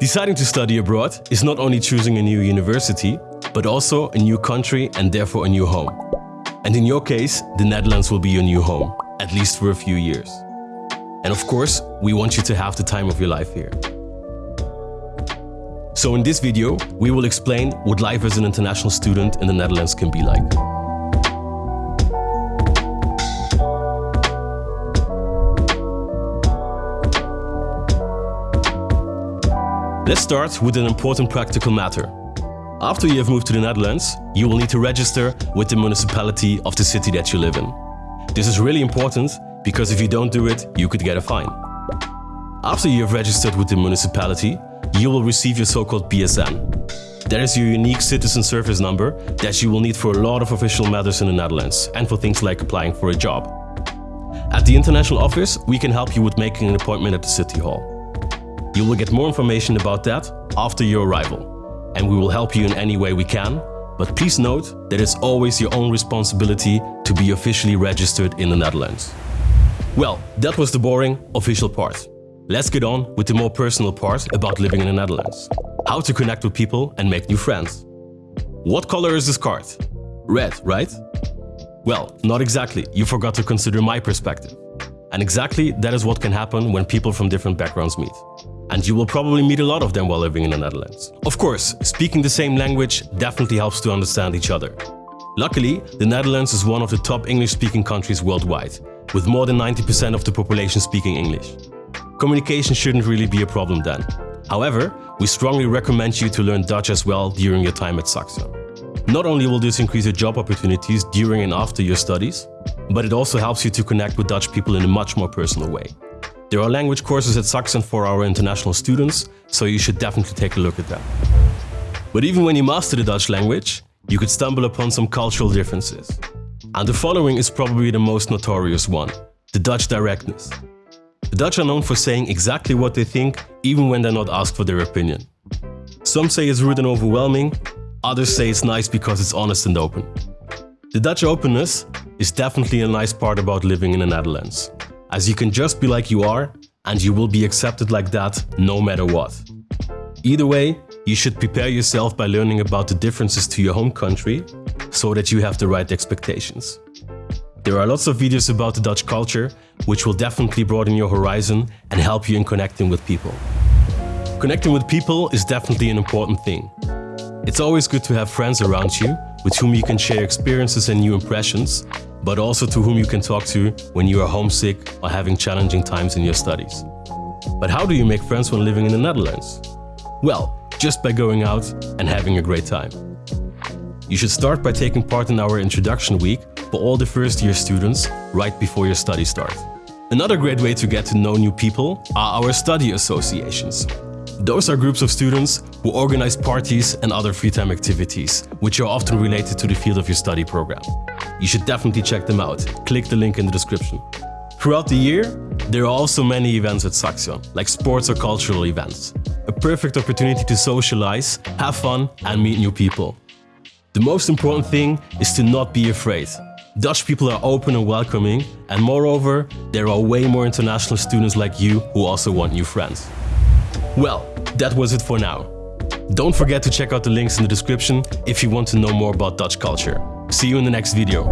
Deciding to study abroad is not only choosing a new university, but also a new country and therefore a new home. And in your case, the Netherlands will be your new home, at least for a few years. And of course, we want you to have the time of your life here. So in this video, we will explain what life as an international student in the Netherlands can be like. Let's start with an important practical matter. After you have moved to the Netherlands, you will need to register with the municipality of the city that you live in. This is really important because if you don't do it, you could get a fine. After you have registered with the municipality, you will receive your so-called BSN. That is your unique citizen service number that you will need for a lot of official matters in the Netherlands and for things like applying for a job. At the international office, we can help you with making an appointment at the city hall. You will get more information about that after your arrival, and we will help you in any way we can, but please note that it's always your own responsibility to be officially registered in the Netherlands. Well, that was the boring, official part. Let's get on with the more personal part about living in the Netherlands. How to connect with people and make new friends. What color is this card? Red, right? Well, not exactly, you forgot to consider my perspective. And exactly that is what can happen when people from different backgrounds meet and you will probably meet a lot of them while living in the Netherlands. Of course, speaking the same language definitely helps to understand each other. Luckily, the Netherlands is one of the top English-speaking countries worldwide, with more than 90% of the population speaking English. Communication shouldn't really be a problem then. However, we strongly recommend you to learn Dutch as well during your time at Saxion. Not only will this increase your job opportunities during and after your studies, but it also helps you to connect with Dutch people in a much more personal way. There are language courses at Saxion for our international students, so you should definitely take a look at them. But even when you master the Dutch language, you could stumble upon some cultural differences. And the following is probably the most notorious one, the Dutch directness. The Dutch are known for saying exactly what they think, even when they're not asked for their opinion. Some say it's rude and overwhelming, others say it's nice because it's honest and open. The Dutch openness is definitely a nice part about living in the Netherlands as you can just be like you are and you will be accepted like that no matter what. Either way, you should prepare yourself by learning about the differences to your home country so that you have the right expectations. There are lots of videos about the Dutch culture which will definitely broaden your horizon and help you in connecting with people. Connecting with people is definitely an important thing. It's always good to have friends around you with whom you can share experiences and new impressions but also to whom you can talk to when you are homesick or having challenging times in your studies. But how do you make friends when living in the Netherlands? Well, just by going out and having a great time. You should start by taking part in our introduction week for all the first year students right before your studies start. Another great way to get to know new people are our study associations. Those are groups of students who organize parties and other free time activities, which are often related to the field of your study program. You should definitely check them out. Click the link in the description. Throughout the year, there are also many events at Saxion, like sports or cultural events. A perfect opportunity to socialize, have fun and meet new people. The most important thing is to not be afraid. Dutch people are open and welcoming, and moreover, there are way more international students like you who also want new friends. Well, that was it for now. Don't forget to check out the links in the description if you want to know more about Dutch culture. See you in the next video.